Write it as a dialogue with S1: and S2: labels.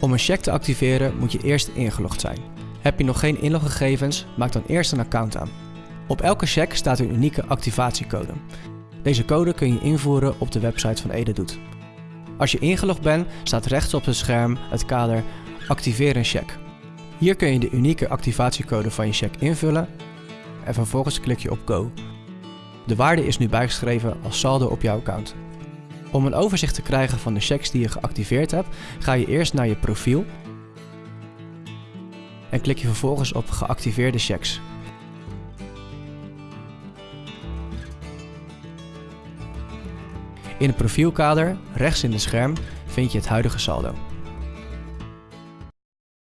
S1: Om een cheque te activeren moet je eerst ingelogd zijn. Heb je nog geen inloggegevens, maak dan eerst een account aan. Op elke cheque staat een unieke activatiecode. Deze code kun je invoeren op de website van Ededoet. Als je ingelogd bent, staat rechts op het scherm het kader Activeer een cheque. Hier kun je de unieke activatiecode van je cheque invullen en vervolgens klik je op Go. De waarde is nu bijgeschreven als saldo op jouw account. Om een overzicht te krijgen van de checks die je geactiveerd hebt, ga je eerst naar je profiel en klik je vervolgens op geactiveerde checks. In het profielkader, rechts in het scherm, vind je het huidige saldo.